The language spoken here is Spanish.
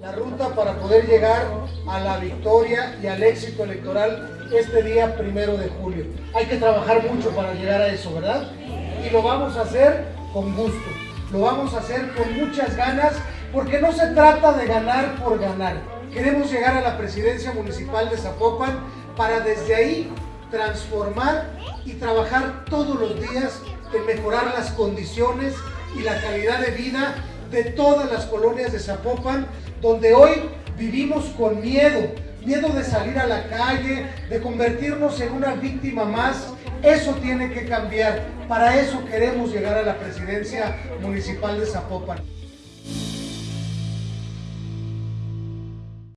la ruta para poder llegar a la victoria y al éxito electoral este día primero de julio. Hay que trabajar mucho para llegar a eso, ¿verdad? Y lo vamos a hacer con gusto, lo vamos a hacer con muchas ganas, porque no se trata de ganar por ganar. Queremos llegar a la presidencia municipal de Zapopan para desde ahí transformar y trabajar todos los días en mejorar las condiciones y la calidad de vida de todas las colonias de Zapopan, donde hoy vivimos con miedo, miedo de salir a la calle, de convertirnos en una víctima más. Eso tiene que cambiar. Para eso queremos llegar a la presidencia municipal de Zapopan.